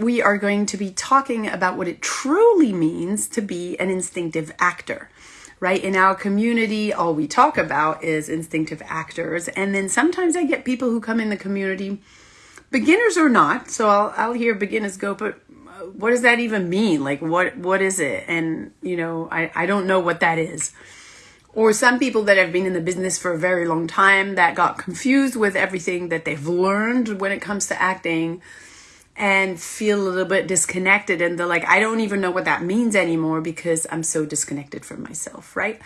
we are going to be talking about what it truly means to be an instinctive actor. Right? In our community, all we talk about is instinctive actors. And then sometimes I get people who come in the community, beginners or not. So I'll, I'll hear beginners go, but uh, what does that even mean? Like, what, what is it? And, you know, I, I don't know what that is or some people that have been in the business for a very long time that got confused with everything that they've learned when it comes to acting and feel a little bit disconnected and they're like i don't even know what that means anymore because i'm so disconnected from myself right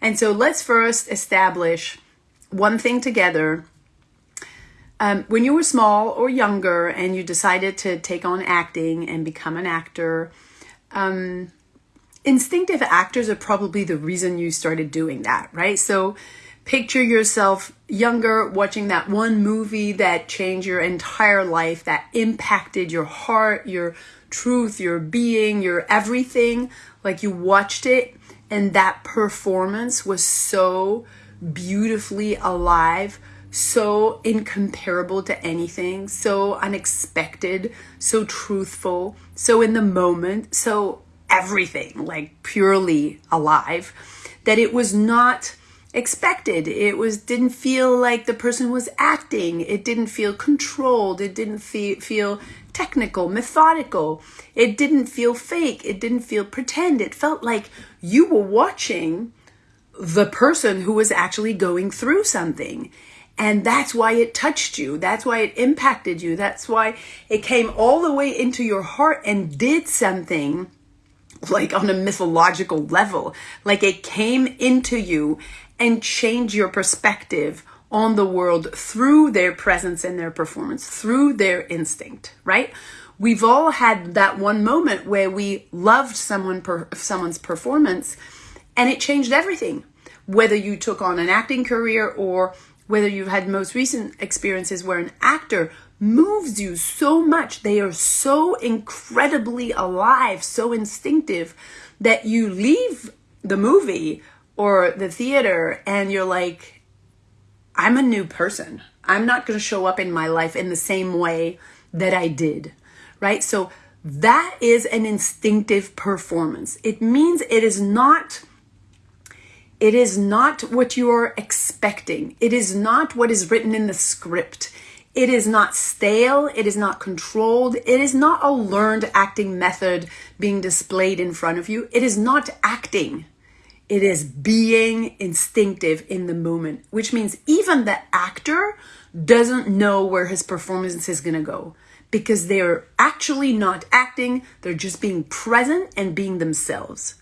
and so let's first establish one thing together um, when you were small or younger and you decided to take on acting and become an actor um, instinctive actors are probably the reason you started doing that, right? So picture yourself younger watching that one movie that changed your entire life, that impacted your heart, your truth, your being, your everything. Like you watched it and that performance was so beautifully alive, so incomparable to anything, so unexpected, so truthful, so in the moment, so everything, like purely alive, that it was not expected. It was didn't feel like the person was acting. It didn't feel controlled. It didn't feel feel technical, methodical. It didn't feel fake. It didn't feel pretend. It felt like you were watching the person who was actually going through something. And that's why it touched you. That's why it impacted you. That's why it came all the way into your heart and did something like on a mythological level. Like it came into you and change your perspective on the world through their presence and their performance, through their instinct, right? We've all had that one moment where we loved someone per, someone's performance and it changed everything. Whether you took on an acting career or whether you've had most recent experiences where an actor moves you so much. They are so incredibly alive, so instinctive that you leave the movie or the theater and you're like, I'm a new person. I'm not going to show up in my life in the same way that I did, right? So that is an instinctive performance. It means it is not it is not what you are expecting. It is not what is written in the script. It is not stale. It is not controlled. It is not a learned acting method being displayed in front of you. It is not acting. It is being instinctive in the moment, which means even the actor doesn't know where his performance is going to go because they're actually not acting. They're just being present and being themselves,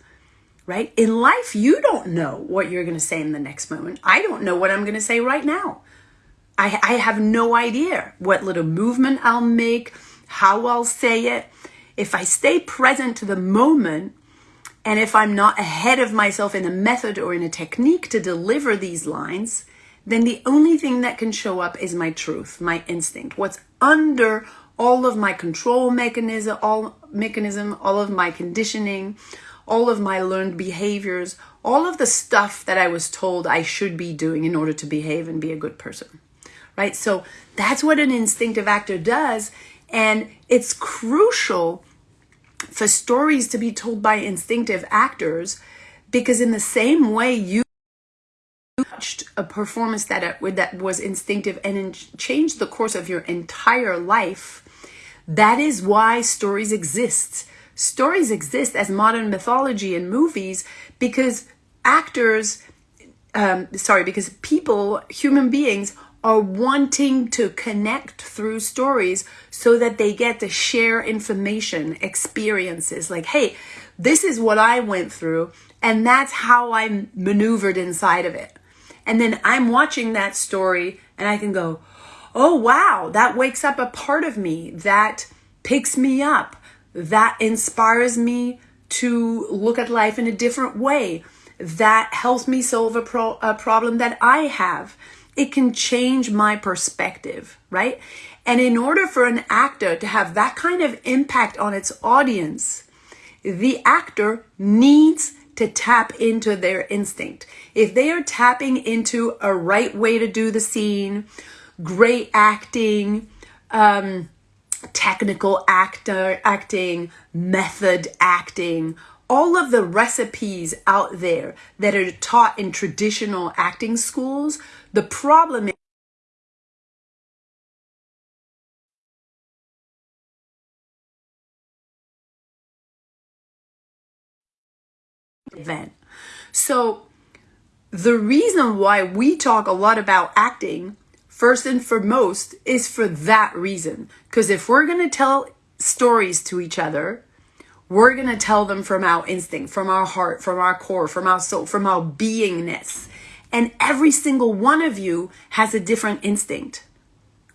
right? In life, you don't know what you're going to say in the next moment. I don't know what I'm going to say right now. I, I have no idea what little movement I'll make, how I'll say it. If I stay present to the moment, and if I'm not ahead of myself in a method or in a technique to deliver these lines, then the only thing that can show up is my truth, my instinct, what's under all of my control mechanism, all mechanism, all of my conditioning, all of my learned behaviors, all of the stuff that I was told I should be doing in order to behave and be a good person right? So that's what an instinctive actor does. And it's crucial for stories to be told by instinctive actors because in the same way you watched a performance that uh, that was instinctive and changed the course of your entire life that is why stories exist. Stories exist as modern mythology and movies because actors um, sorry because people human beings are wanting to connect through stories so that they get to share information, experiences like, hey, this is what I went through, and that's how I maneuvered inside of it. And then I'm watching that story and I can go, oh, wow, that wakes up a part of me that picks me up, that inspires me to look at life in a different way, that helps me solve a, pro- a problem that I have it can change my perspective, right? And in order for an actor to have that kind of impact on its audience, the actor needs to tap into their instinct. If they are tapping into a right way to do the scene, great acting, um, technical actor acting, method acting, all of the recipes out there that are taught in traditional acting schools, the problem is event. So the reason why we talk a lot about acting first and foremost is for that reason. Because if we're going to tell stories to each other, we're going to tell them from our instinct, from our heart, from our core, from our soul, from our beingness. And every single one of you has a different instinct,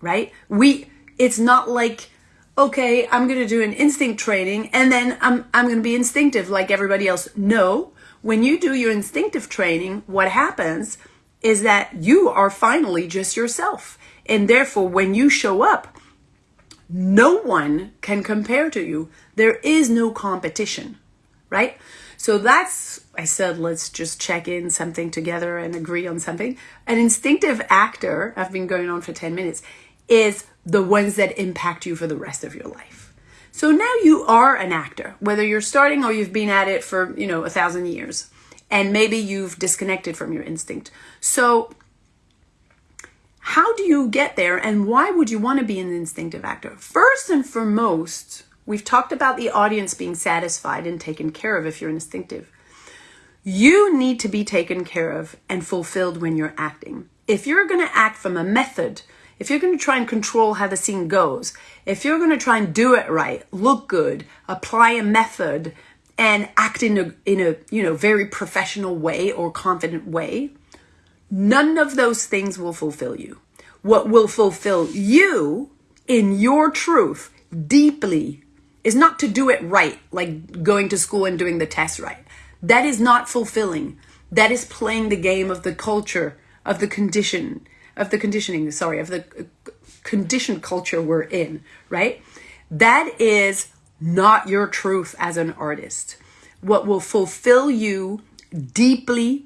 right? We, it's not like, okay, I'm going to do an instinct training and then I'm, I'm going to be instinctive like everybody else. No, when you do your instinctive training, what happens is that you are finally just yourself. And therefore, when you show up, no one can compare to you. There is no competition, right? So that's, I said, let's just check in something together and agree on something. An instinctive actor, I've been going on for 10 minutes, is the ones that impact you for the rest of your life. So now you are an actor, whether you're starting or you've been at it for, you know, a thousand years and maybe you've disconnected from your instinct. So, how do you get there and why would you want to be an instinctive actor? First and foremost, we've talked about the audience being satisfied and taken care of if you're instinctive. You need to be taken care of and fulfilled when you're acting. If you're going to act from a method, if you're going to try and control how the scene goes, if you're going to try and do it right, look good, apply a method, and act in a in a you know very professional way or confident way none of those things will fulfill you what will fulfill you in your truth deeply is not to do it right like going to school and doing the test right that is not fulfilling that is playing the game of the culture of the condition of the conditioning sorry of the uh, conditioned culture we're in right that is not your truth as an artist. What will fulfill you deeply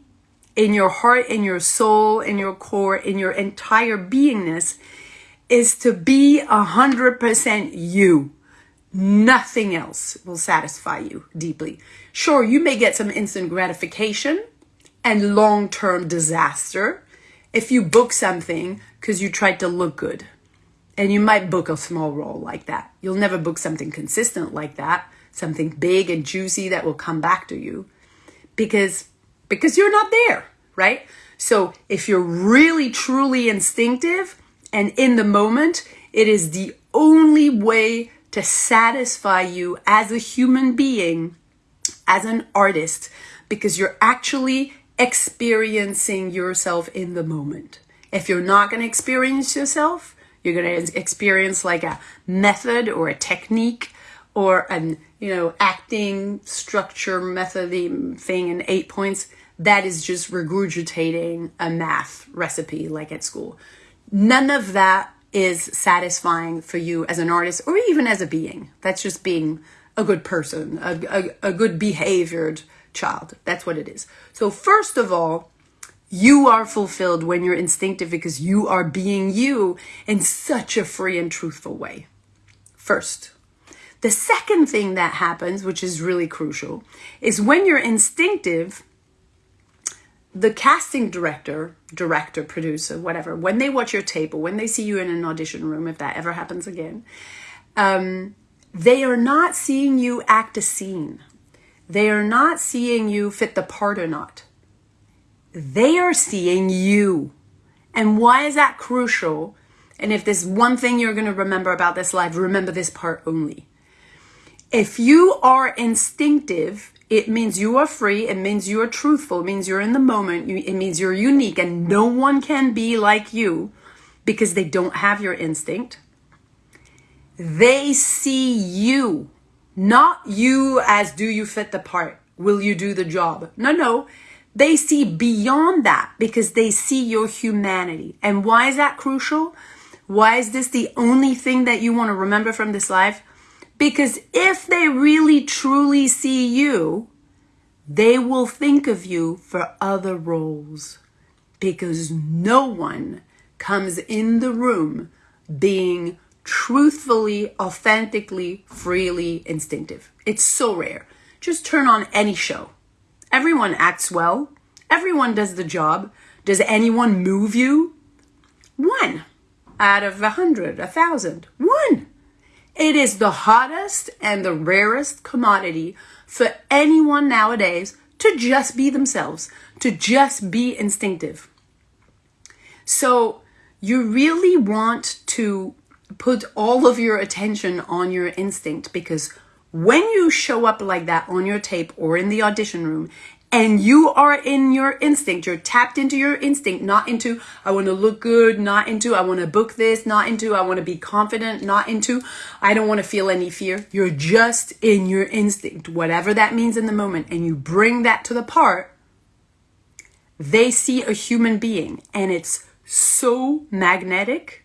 in your heart, in your soul, in your core, in your entire beingness is to be a hundred percent you. Nothing else will satisfy you deeply. Sure, you may get some instant gratification and long-term disaster if you book something because you tried to look good. And you might book a small role like that. You'll never book something consistent like that, something big and juicy that will come back to you because because you're not there, right? So if you're really truly instinctive and in the moment, it is the only way to satisfy you as a human being, as an artist, because you're actually experiencing yourself in the moment. If you're not going to experience yourself, you're going to experience like a method or a technique or an, you know, acting structure method thing in eight points. That is just regurgitating a math recipe like at school. None of that is satisfying for you as an artist or even as a being. That's just being a good person, a, a, a good behaviored child. That's what it is. So first of all, you are fulfilled when you're instinctive because you are being you in such a free and truthful way. First. The second thing that happens, which is really crucial, is when you're instinctive, the casting director, director, producer, whatever, when they watch your tape or when they see you in an audition room, if that ever happens again, um, they are not seeing you act a scene. They are not seeing you fit the part or not they are seeing you. And why is that crucial? And if there's one thing you're going to remember about this life, remember this part only. If you are instinctive, it means you are free. It means you are truthful. It means you're in the moment. It means you're unique and no one can be like you because they don't have your instinct. They see you, not you as do you fit the part? Will you do the job? No, no. They see beyond that because they see your humanity. And why is that crucial? Why is this the only thing that you want to remember from this life? Because if they really truly see you, they will think of you for other roles. Because no one comes in the room being truthfully, authentically, freely instinctive. It's so rare. Just turn on any show. Everyone acts well. Everyone does the job. Does anyone move you? One out of a hundred, a thousand. One. It is the hottest and the rarest commodity for anyone nowadays to just be themselves, to just be instinctive. So you really want to put all of your attention on your instinct because when you show up like that on your tape or in the audition room and you are in your instinct. You're tapped into your instinct, not into, I want to look good, not into, I want to book this, not into, I want to be confident, not into, I don't want to feel any fear. You're just in your instinct, whatever that means in the moment. And you bring that to the part, they see a human being and it's so magnetic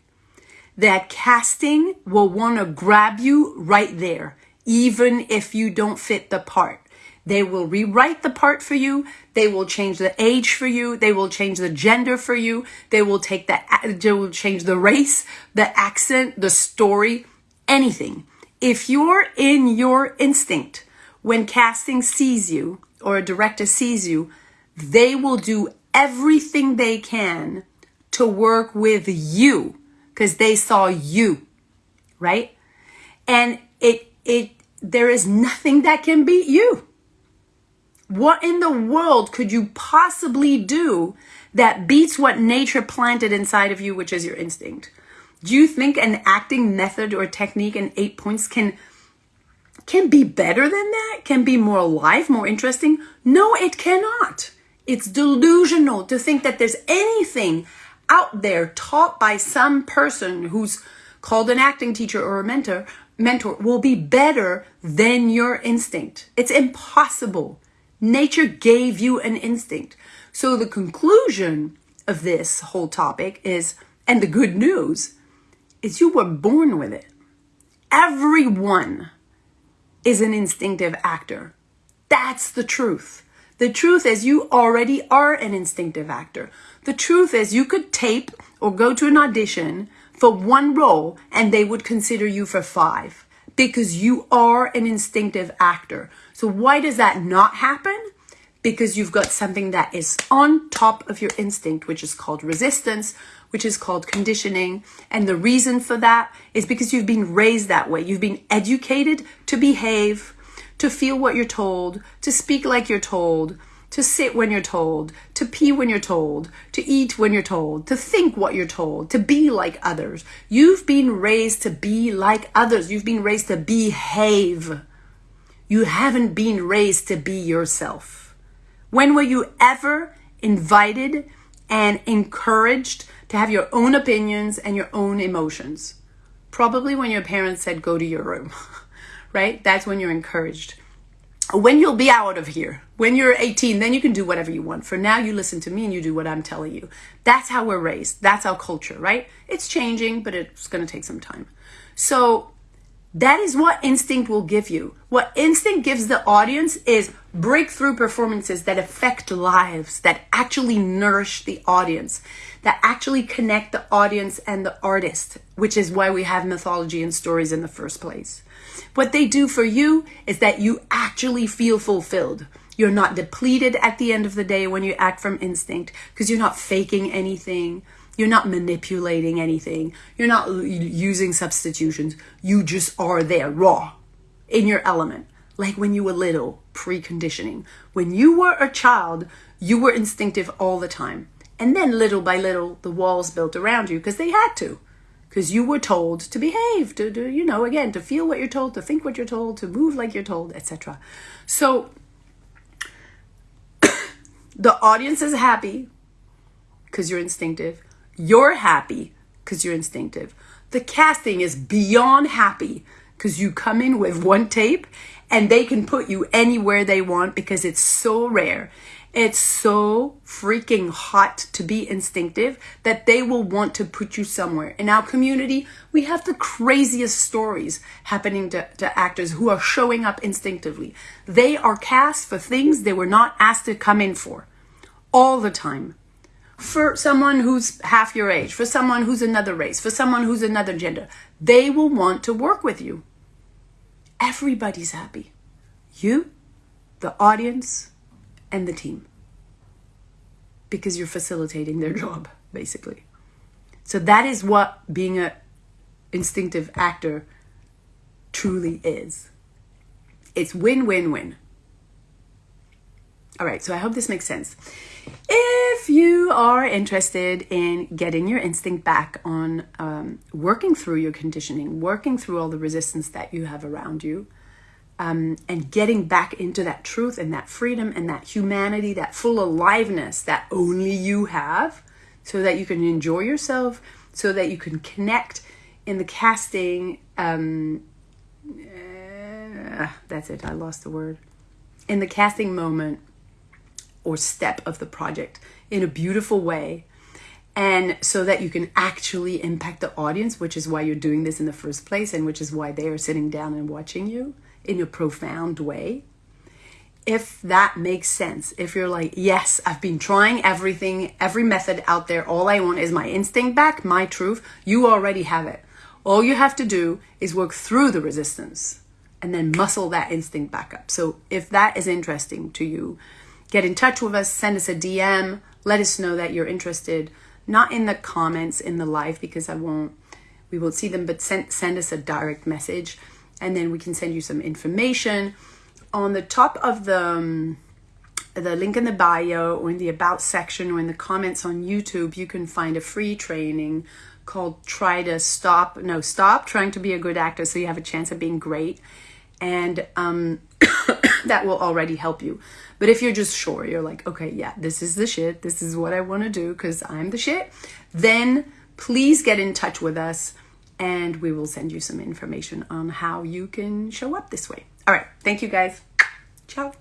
that casting will want to grab you right there, even if you don't fit the part. They will rewrite the part for you. They will change the age for you. They will change the gender for you. They will take that, they will change the race, the accent, the story, anything. If you're in your instinct when casting sees you or a director sees you, they will do everything they can to work with you because they saw you, right? And it, it, there is nothing that can beat you. What in the world could you possibly do that beats what nature planted inside of you, which is your instinct? Do you think an acting method or technique in eight points can can be better than that? Can be more alive, more interesting? No, it cannot. It's delusional to think that there's anything out there taught by some person who's called an acting teacher or a mentor mentor will be better than your instinct. It's impossible. Nature gave you an instinct. So the conclusion of this whole topic is, and the good news is you were born with it. Everyone is an instinctive actor. That's the truth. The truth is you already are an instinctive actor. The truth is you could tape or go to an audition for one role and they would consider you for five because you are an instinctive actor. So why does that not happen? Because you've got something that is on top of your instinct, which is called resistance, which is called conditioning. And the reason for that is because you've been raised that way. You've been educated to behave, to feel what you're told, to speak like you're told, to sit when you're told, to pee when you're told, to eat when you're told, to think what you're told, to be like others. You've been raised to be like others. You've been raised to behave. You haven't been raised to be yourself. When were you ever invited and encouraged to have your own opinions and your own emotions? Probably when your parents said, go to your room, right? That's when you're encouraged when you'll be out of here, when you're 18, then you can do whatever you want. For now, you listen to me and you do what I'm telling you. That's how we're raised. That's our culture, right? It's changing, but it's going to take some time. So that is what instinct will give you. What instinct gives the audience is breakthrough performances that affect lives, that actually nourish the audience, that actually connect the audience and the artist, which is why we have mythology and stories in the first place. What they do for you is that you actually feel fulfilled. You're not depleted at the end of the day when you act from instinct because you're not faking anything. You're not manipulating anything. You're not using substitutions. You just are there raw in your element. Like when you were little, preconditioning. When you were a child, you were instinctive all the time. And then little by little, the walls built around you because they had to because you were told to behave, to, to, you know, again, to feel what you're told, to think what you're told, to move like you're told, etc. So the audience is happy because you're instinctive. You're happy because you're instinctive. The casting is beyond happy because you come in with one tape and they can put you anywhere they want because it's so rare. It's so freaking hot to be instinctive that they will want to put you somewhere. In our community, we have the craziest stories happening to, to actors who are showing up instinctively. They are cast for things they were not asked to come in for all the time. for someone who's half your age, for someone who's another race, for someone who's another gender. They will want to work with you. Everybody's happy. You, the audience, and the team. Because you're facilitating their job, basically. So that is what being a instinctive actor truly is. It's win win win. All right, so I hope this makes sense. If you are interested in getting your instinct back on um, working through your conditioning, working through all the resistance that you have around you, um, and getting back into that truth and that freedom and that humanity, that full aliveness that only you have, so that you can enjoy yourself, so that you can connect in the casting. Um, uh, that's it, I lost the word. In the casting moment or step of the project in a beautiful way and so that you can actually impact the audience which is why you're doing this in the first place and which is why they are sitting down and watching you in a profound way. If that makes sense if you're like yes i've been trying everything every method out there all i want is my instinct back my truth you already have it. All you have to do is work through the resistance and then muscle that instinct back up. So if that is interesting to you get in touch with us, send us a DM, let us know that you're interested. Not in the comments in the live because I won't, we won't see them, but send, send us a direct message and then we can send you some information. On the top of the, um, the link in the bio or in the about section or in the comments on YouTube, you can find a free training called Try to Stop, no, Stop Trying to Be a Good Actor so you have a chance of being great. And um, that will already help you. But if you're just sure, you're like, okay, yeah, this is the shit, this is what I want to do because I'm the shit, then please get in touch with us and we will send you some information on how you can show up this way. All right, thank you guys. Ciao.